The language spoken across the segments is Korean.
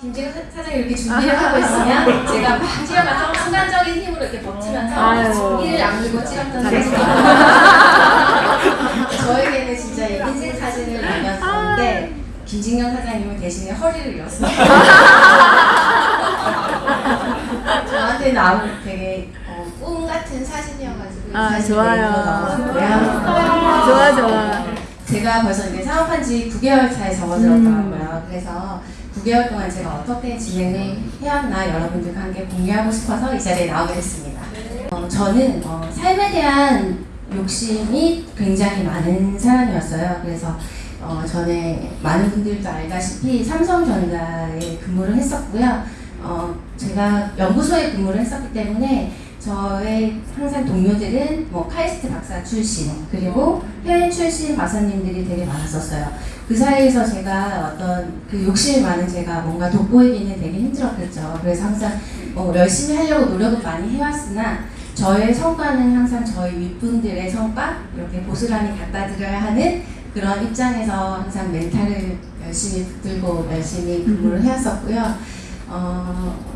김재현 사- 사장이 이렇게 준비를 하고 있으면 제가 막 뛰어가서 순간적인 힘으로 이렇게 버티면서. 이를 악물고 찍었던 잘했어. 사진이 저에게는 진짜 이 인생 사진을 남겼었는데 김진경 사장님은 대신에 허리를 잃었어요. 저한테는 아무 되게 어, 꿈 같은 사진이어가지고 이 아, 사진을 좋아요. 좋아 좋아. 제가 벌써 이제 사업한 지 9개월 차에 접어들었더라고요. 그래서 9개월 동안 제가 어떻게 진행을 해왔나 여러분들과 함께 공유하고 싶어서 이 자리에 나오게 됐습니다. 어, 저는 어, 삶에 대한 욕심이 굉장히 많은 사람이었어요. 그래서 어, 전에 많은 분들도 알다시피 삼성전자에 근무를 했었고요. 어, 제가 연구소에 근무를 했었기 때문에 저의 항상 동료들은 뭐 카이스트 박사 출신 그리고 해외 출신 박사님들이 되게 많았었어요. 그 사이에서 제가 어떤 그 욕심이 많은 제가 뭔가 돋보이기는 되게 힘들었겠죠. 그래서 항상 뭐 열심히 하려고 노력을 많이 해왔으나 저의 성과는 항상 저희 윗분들의 성과 이렇게 고스란히 갖다 드려야 하는 그런 입장에서 항상 멘탈을 열심히 붙들고 열심히 근무를 해왔었고요. 어,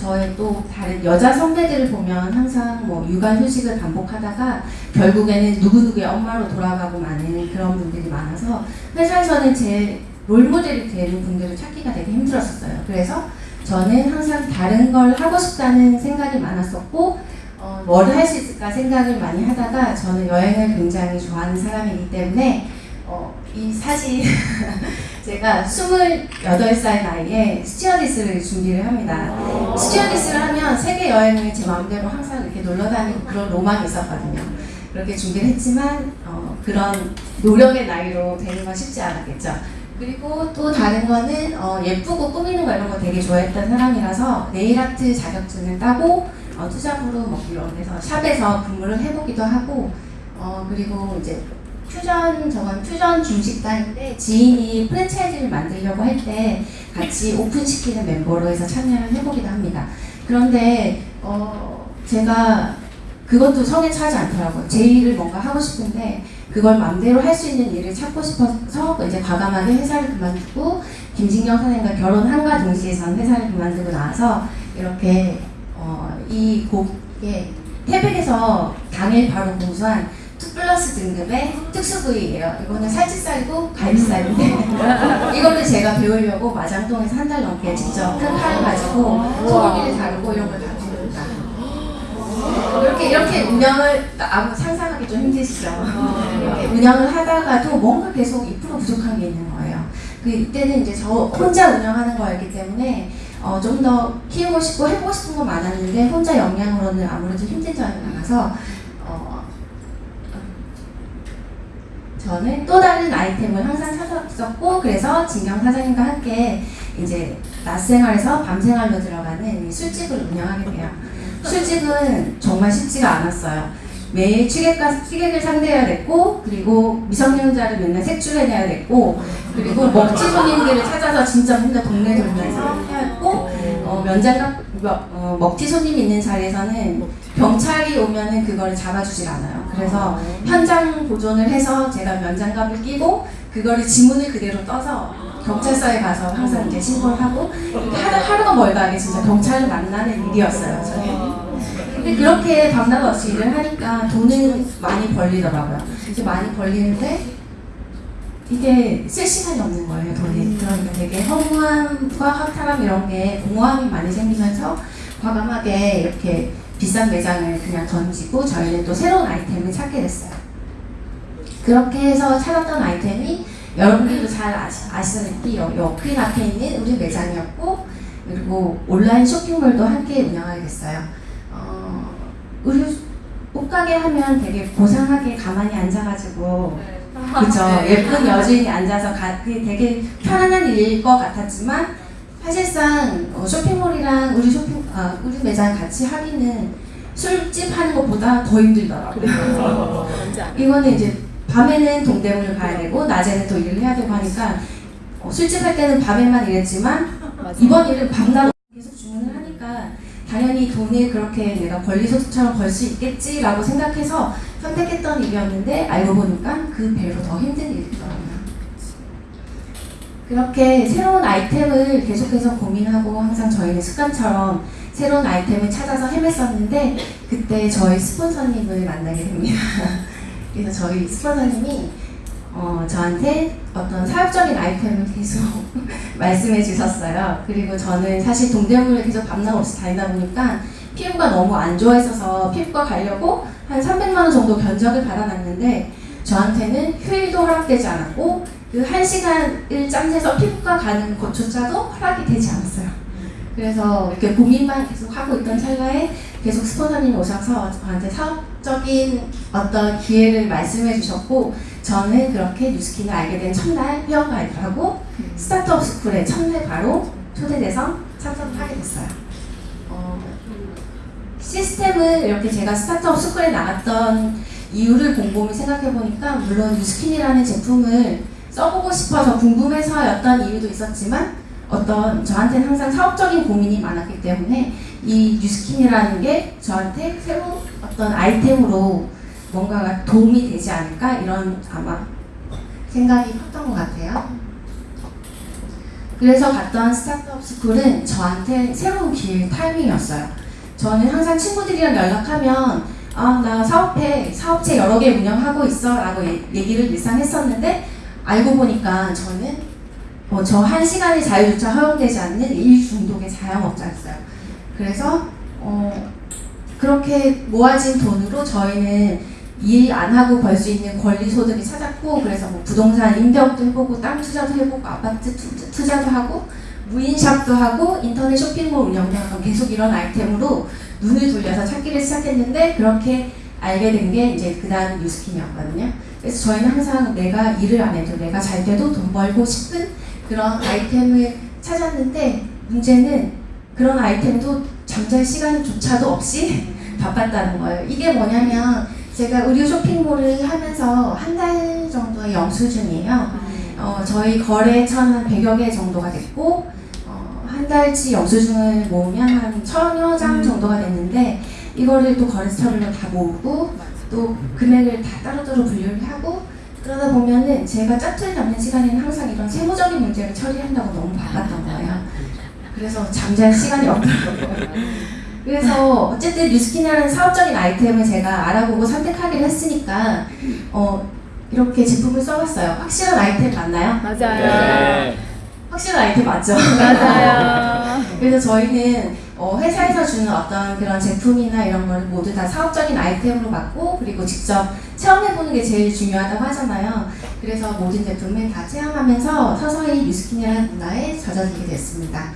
저의 또 다른 여자 선배들을 보면 항상 뭐 육아 휴직을 반복하다가 결국에는 누구누구의 엄마로 돌아가고 마는 그런 분들이 많아서 회사에서는 제 롤모델이 되는 분들을 찾기가 되게 힘들었었어요. 그래서 저는 항상 다른 걸 하고 싶다는 생각이 많았었고 어, 뭘할 수 있을까 생각을 많이 하다가 저는 여행을 굉장히 좋아하는 사람이기 때문에 어, 이 사진 제가 28살 나이에 스튜어디스를 준비를 합니다. 스튜어디스를 하면 세계 여행을 제 마음대로 항상 이렇게 놀러 다니고 그런 로망이 있었거든요. 그렇게 준비를 했지만 어, 그런 노력의 나이로 되는 건 쉽지 않았겠죠. 그리고 또 다른 거는 어, 예쁘고 꾸미는 거 이런 거 되게 좋아했던 사람이라서 네일아트 자격증을 따고 어, 투잡으로 뭐 이런 데서 샵에서 근무를 해보기도 하고 어, 그리고 이제 퓨전 저건 퓨전 중식당인데 지인이 프랜차이즈를 만들려고 할 때 같이 오픈시키는 멤버로 해서 참여를 해보기도 합니다. 그런데 어, 제가 그것도 성에 차지 않더라고요. 제 일을 뭔가 하고 싶은데 그걸 마음대로 할 수 있는 일을 찾고 싶어서 이제 과감하게 회사를 그만두고 김진경 선생님과 결혼한과 동시에 전 회사를 그만두고 나와서 이렇게 어, 이 곡에 태백에서 당일 바로 공수한 2 플러스 등급의 특수 부위예요. 이거는 살치살이고 갈비살인데 이거를 제가 배우려고 마장동에서 한 달 넘게 직접 큰 칼을 가지고 소고기를 다루고 이런 걸 다룹니다. 이렇게 이렇게 운영을 아무 상상하기 좀 힘드시죠? 이렇게 운영을 하다가도 뭔가 계속 2% 부족한 게 있는 거예요. 그 이때는 이제 저 혼자 운영하는 거였기 때문에 어, 좀 더 키우고 싶고 해보고 싶은 거 많았는데 혼자 역량으로는 아무래도 힘든 점이 많아서 어, 저는 또 다른 아이템을 항상 찾았었고 그래서 진경 사장님과 함께 이제 낮 생활에서 밤 생활로 들어가는 이 술집을 운영하게 돼요. 술집은 정말 쉽지가 않았어요. 매일 취객과 취객을 상대해야 됐고 그리고 미성년자를 맨날 색출해내야 됐고 그리고 먹튀 손님들을 찾아서 진짜 혼자 동네 돌면서 해야 했고 어, 면장갑 어, 먹튀 손님 있는 자리에서는 경찰이 오면은 그걸 잡아주질 않아요. 그래서 현장 보존을 해서 제가 면장갑을 끼고 그거를 지문을 그대로 떠서 경찰서에 가서 항상 이제 신고를 하고 하루, 하루가 멀다 하게 진짜 경찰을 만나는 일이었어요. 저는. 근데 그렇게 밤낮 없이 일을 하니까 돈은 많이 벌리더라고요. 이렇게 많이 벌리는데 이게 쓸 시간이 없는 거예요, 돈이. 그러니까 되게 허무함과 허탈함 이런 게 공허함이 많이 생기면서 과감하게 이렇게 비싼 매장을 그냥 던지고 저희는 또 새로운 아이템을 찾게 됐어요. 그렇게 해서 찾았던 아이템이 여러분들도 잘 아시, 아시다시피 여, 옆 앞에 있는 우리 매장이었고 그리고 온라인 쇼핑몰도 함께 운영하게 됐어요. 어, 우리 옷가게 하면 되게 고상하게 가만히 앉아가지고 그죠. 예쁜 여주인이 앉아서 가, 되게 편안한 일일 것 같았지만 사실상 어, 쇼핑몰이랑 우리 쇼핑 아, 우리 매장 같이 하기는 술집 하는 것보다 더 힘들더라고요. 이거는 이제 밤에는 동대문을 가야 되고 낮에는 또 일을 해야 되고 하니까 어, 술집 할 때는 밤에만 일했지만 이번 일은 밤낮 계속 주문을 하니까 당연히 돈을 그렇게 내가 권리소득처럼 벌 수 있겠지라고 생각해서 선택했던 일이었는데 알고 보니까 그 배로 더 힘든 일이더라고요. 그렇게 새로운 아이템을 계속해서 고민하고 항상 저희는 습관처럼 새로운 아이템을 찾아서 헤맸었는데 그때 저희 스폰서님을 만나게 됩니다. 그래서 저희 스폰서님이 어, 저한테 어떤 사업적인 아이템을 계속 말씀해 주셨어요. 그리고 저는 사실 동대문을 계속 밤낮 없이 다니다 보니까 피부가 너무 안 좋아했어서 피부과 가려고 한 300만 원 정도 견적을 받아놨는데 저한테는 휴일도 허락되지 않았고 그한 시간을 짬내서 피부과 가는 것조차도 허락이 되지 않았어요. 그래서 이렇게 고민만 계속 하고 있던 찰나에 계속 스폰서님이 오셔서 저한테 사업적인 어떤 기회를 말씀해 주셨고 저는 그렇게 뉴스킨을 알게 된 첫날 회원가입을 하고 스타트업 스쿨에 첫날 바로 초대돼서 참석을 하게 됐어요. 어, 시스템을 이렇게 제가 스타트업 스쿨에 나갔던 이유를 곰곰이 생각해 보니까 물론 뉴스킨이라는 제품을 써보고 싶어서 궁금해서였던 이유도 있었지만 어떤 저한테는 항상 사업적인 고민이 많았기 때문에 이 뉴스킨이라는 게 저한테 새로운 어떤 아이템으로 뭔가가 도움이 되지 않을까 이런 아마 생각이 컸던 것 같아요. 그래서 갔던 스타트업 스쿨은 저한테 새로운 길 타이밍이었어요. 저는 항상 친구들이랑 연락하면 아 나 사업해 사업체 여러 개 운영하고 있어 라고 얘- 얘기를 일상 했었는데 알고 보니까 저는 어, 저 한 시간의 자유조차 허용되지 않는 일 중독의 자영업자였어요. 그래서 어, 그렇게 모아진 돈으로 저희는 일 안 하고 벌 수 있는 권리 소득을 찾았고 그래서 뭐 부동산 임대업도 해보고 땅 투자도 해보고 아파트 투, 투자도 하고 무인샵도 하고 인터넷 쇼핑몰 운영도 하고 계속 이런 아이템으로 눈을 돌려서 찾기를 시작했는데 그렇게 알게 된 게 이제 그 다음 뉴스킨이었거든요. 그래서 저희는 항상 내가 일을 안 해도 내가 잘 돼도 돈 벌고 싶은 그런 아이템을 찾았는데 문제는 그런 아이템도 잠잘 시간조차도 없이 바빴다는 거예요. 이게 뭐냐면 제가 의류 쇼핑몰을 하면서 한 달 정도의 영수증이에요. 어, 저희 거래처는 한 100여 개 정도가 됐고 어, 한 달치 영수증을 모으면 한 천여 장 정도가 됐는데 이거를 또 거래처별로 다 모으고 또 금액을 다 따로따로 분류를 하고 그러다 보면은 제가 짜투리 남는 시간에는 항상 이런 세무적인 문제를 처리한다고 너무 바빴던 거예요. 그래서 잠잘 시간이 없더라고요. 그래서 어쨌든 뉴스킨이라는 사업적인 아이템을 제가 알아보고 선택하기로 했으니까 어, 이렇게 제품을 써봤어요. 확실한 아이템 맞나요? 맞아요. 확실한 아이템 맞죠? 맞아요. 그래서 저희는 어, 회사에서 주는 어떤 그런 제품이나 이런 걸 모두 다 사업적인 아이템으로 받고 그리고 직접 체험해보는 게 제일 중요하다고 하잖아요. 그래서 모든 제품을 다 체험하면서 서서히 뉴스킨이라는 문화에 젖어들게 됐습니다.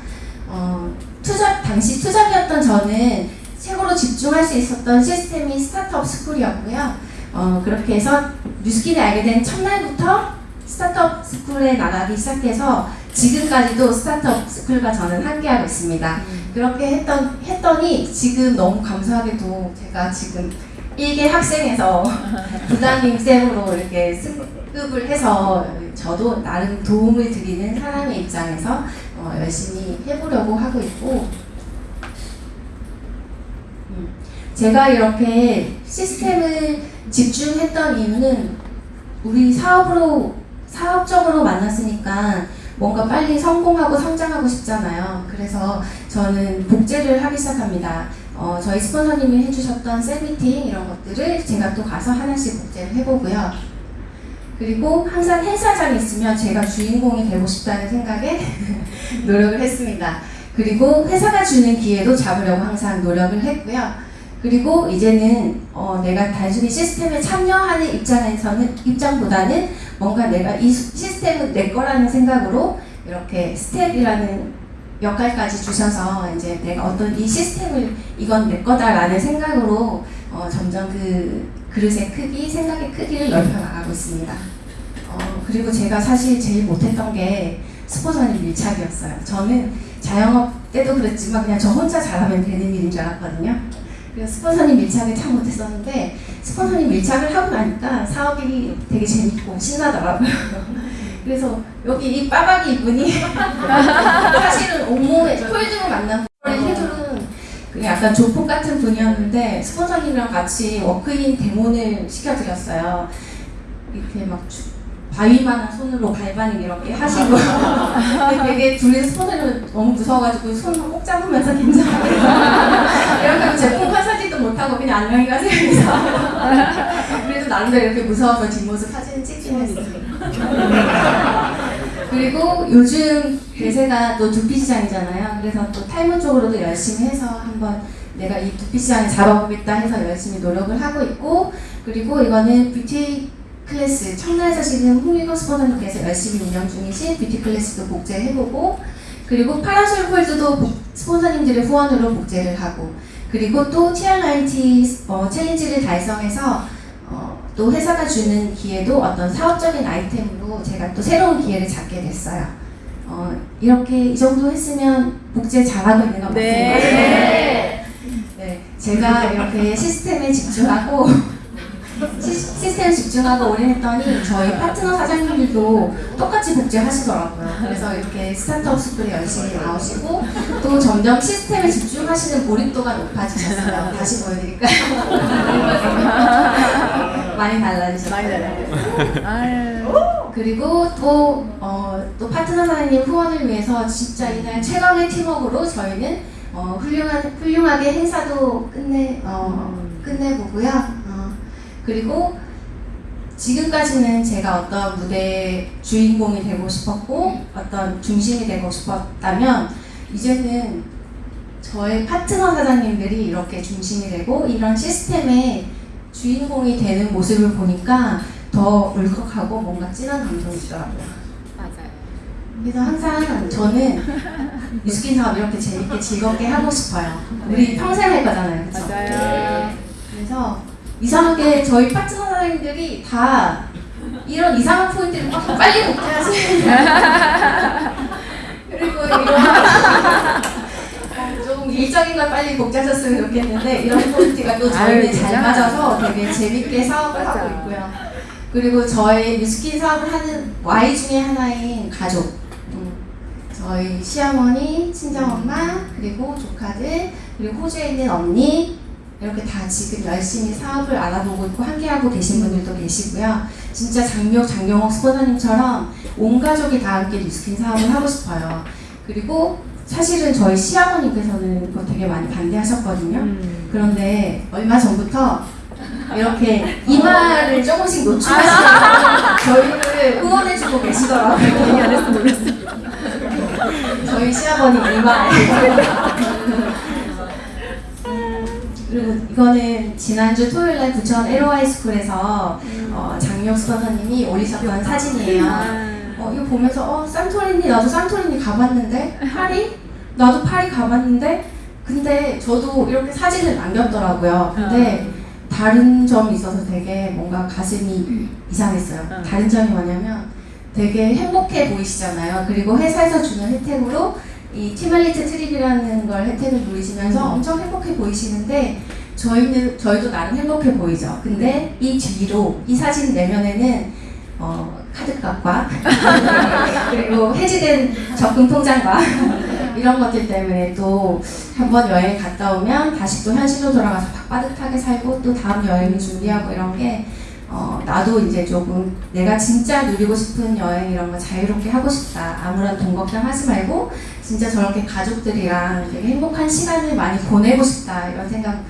어, 투자 당시 투잡이었던 저는 최고로 집중할 수 있었던 시스템이 스타트업 스쿨이었고요. 어, 그렇게 해서 뉴스킨을 알게 된 첫날부터 스타트업 스쿨에 나가기 시작해서 지금까지도 스타트업 스쿨과 저는 함께하고 있습니다. 그렇게 했던, 했더니 지금 너무 감사하게도 제가 지금 일개 학생에서 부장님 쌤으로 이렇게 승급을 해서 저도 나름 도움을 드리는 사람의 입장에서 어, 열심히 해보려고 하고 있고 음, 제가 이렇게 시스템을 집중했던 이유는 우리 사업으로 사업적으로 만났으니까 뭔가 빨리 성공하고 성장하고 싶잖아요. 그래서 저는 복제를 하기 시작합니다. 어, 저희 스폰서님이 해주셨던 셀미팅 이런 것들을 제가 또 가서 하나씩 복제를 해보고요. 그리고 항상 행사장에 있으면 제가 주인공이 되고 싶다는 생각에 노력을 했습니다. 그리고 회사가 주는 기회도 잡으려고 항상 노력을 했고요. 그리고 이제는 어, 내가 단순히 시스템에 참여하는 입장에서는 입장보다는 뭔가 내가 이 시- 시스템은 내 거라는 생각으로 이렇게 스텝이라는 역할까지 주셔서 이제 내가 어떤 이 시스템을 이건 내 거다라는 생각으로 어, 점점 그 그릇의 크기, 생각의 크기를 넓혀 나가고 있습니다. 어, 그리고 제가 사실 제일 못했던 게 스폰서님 밀착이었어요. 저는 자영업 때도 그랬지만 그냥 저 혼자 잘하면 되는 일인 줄 알았거든요. 스폰서님 밀착을 참 못했었는데 스폰서님 밀착을 하고 나니까 사업이 되게 재밌고 신나더라고요. 그래서 여기 이 빠박이 이분이 사실은 온몸에 폴드로 만난 헤드는 그 약간 조폭 같은 분이었는데 스폰서님이랑 같이 워크인 데모를 시켜드렸어요. 이렇게 막 주- 바위만한 손으로 발바닥 이렇게 하시고 되게 둘이서 손을 너무 무서워가지고 손을 꼭 잡으면서 긴장하고 이렇게 하면 제품 판사지도 못하고 그냥 안녕히 가세요 그래도 나름대로 이렇게 무서워서 뒷모습 사진 찍긴 했어요. 그리고 요즘 대세가 또 두피 시장이잖아요. 그래서 또 탈모 쪽으로도 열심히 해서 한번 내가 이 두피 시장을 잡아보겠다 해서 열심히 노력을 하고 있고 그리고 이거는 뷰티 클래스 청라에 사시는 홍미경 스폰서님께서 열심히 운영 중이신 뷰티 클래스도 복제해보고 그리고 파라솔 폴드도 복- 스폰서님들의 후원으로 복제를 하고 그리고 또 TRIT 어, 챌린지를 달성해서 어, 또 회사가 주는 기회도 어떤 사업적인 아이템으로 제가 또 새로운 기회를 잡게 됐어요. 어, 이렇게 이 정도 했으면 복제 잘하고 있는 거 맞는 네. 거죠? 네, 제가 이렇게 시스템에 집중하고 시, 시스템에 집중하고 오래 했더니 저희 파트너 사장님들도 똑같이 복제하시더라고요. 그래서 이렇게 스타트업 스쿨에 열심히 나오시고 또 점점 시스템에 집중하시는 몰입도가 높아지셨어요. 다시 보여드릴까요? 많이 달라지셨어요. 많이. 아유. 그리고 또, 어, 또 파트너 사장님 후원을 위해서 진짜 이날 최강의 팀워크로 저희는 어, 훌륭한, 훌륭하게 행사도 끝내, 어, 끝내보고요. 어, 그리고 지금까지는 제가 어떤 무대의 주인공이 되고 싶었고 어떤 중심이 되고 싶었다면 이제는 저의 파트너 사장님들이 이렇게 중심이 되고 이런 시스템의 주인공이 되는 모습을 보니까 더 울컥하고 뭔가 진한 감동이 있더라고요. 맞아요. 그래서 항상 저는 뉴스킨 사업 이렇게 재밌게 즐겁게 하고 싶어요. 우리 평생 할 거잖아요. 그쵸? 맞아요. 그래서 이상하게 저희 파트너 사장님들이 다 이런 이상한 포인트를 막 빨리 복제하시는 그리고 이런 일적인 걸 빨리 복제하셨으면 좋겠는데 이런 포인트가 또 저희는 아유, 잘. 맞아서 되게 재밌게 사업을. 하고 있고요. 그리고 저희 뉴스킨 사업을 하는 Y 중에 하나인 가족 음, 저희 시어머니, 친정엄마, 그리고 조카들, 그리고 호주에 있는 언니 이렇게 다 지금 열심히 사업을 알아보고 있고 함께하고 계신 분들도 계시고요. 진짜 장미옥, 장경옥 스포너님처럼 온 가족이 다 함께 뉴스킨 사업을 하고 싶어요. 그리고 사실은 저희 시아버님께서는 그거 되게 많이 반대하셨거든요. 음. 그런데 얼마 전부터 이렇게 이마를 조금씩 노출하시면서 저희를 응원해주고 계시더라고요. 몰랐어. 저희 시아버님 이마에. 이거는 지난주 토요일 날 부천 LOI 스쿨에서 어, 장미혁 스폰서님이 올리셨던 사진이에요. 어, 이거 보면서 어 산토리니 나도 산토리니 가봤는데 파리 나도 파리 가봤는데 근데 저도 이렇게 사진을 남겼더라고요. 근데 다른 점이 있어서 되게 뭔가 가슴이 이상했어요. 어. 다른 점이 뭐냐면 되게 행복해 보이시잖아요. 그리고 회사에서 주는 혜택으로 이 티말리트 트립이라는 걸 혜택을 누리시면서 엄청 행복해 보이시는데 저희는 저희도 나름 행복해 보이죠. 근데 이 뒤로 이 사진 내면에는 어, 카드값과 그리고 해지된 적금 통장과 이런 것들 때문에 또 한 번 여행 갔다 오면 다시 또 현실로 돌아가서 빠듯하게 살고 또 다음 여행을 준비하고 이런 게 어, 나도 이제 조금 내가 진짜 누리고 싶은 여행 이런 거 자유롭게 하고 싶다. 아무런 돈 걱정하지 말고 진짜 저렇게 가족들이랑 되게 행복한 시간을 많이 보내고 싶다. 이런 생각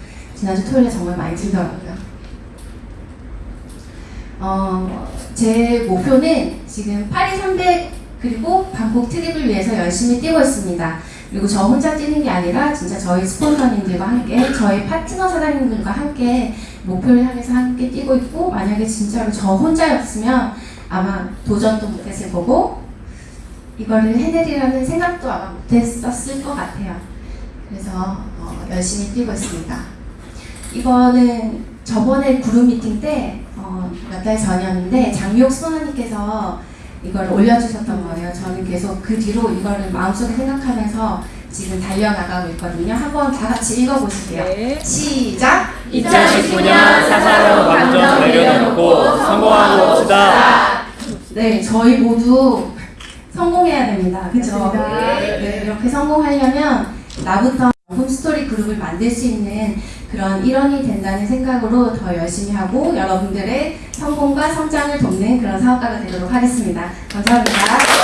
지난주 토요일에 정말 많이 들더라고요. 어, 제 목표는 지금 파리 300 그리고 방콕 트립을 위해서 열심히 뛰고 있습니다. 그리고 저 혼자 뛰는 게 아니라 진짜 저희 스폰서님들과 함께 저희 파트너 사장님들과 함께 목표를 향해서 함께 뛰고 있고 만약에 진짜로 저 혼자였으면 아마 도전도 못했을 거고 이거를 해내리라는 생각도 아마 못했었을 것 같아요. 그래서 어, 열심히 뛰고 있습니다. 이거는 저번에 그룹 미팅 때 어, 몇달 전이었는데 장미옥 스포너님께서 이걸 올려주셨던 거예요. 저는 계속 그 뒤로 이거를 마음속에 생각하면서 지금 달려나가고 있거든요. 한번 다 같이 읽어보실게요. 네. 시작! 2019년 사사로 감정 내려놓고 성공하고 봅시다. 네, 저희 모두 성공해야 됩니다. 그렇죠? 네, 이렇게 성공하려면 나부터 홈스토리 그룹을 만들 수 있는 그런 일원이 된다는 생각으로 더 열심히 하고 여러분들의 성공과 성장을 돕는 그런 사업가가 되도록 하겠습니다. 감사합니다.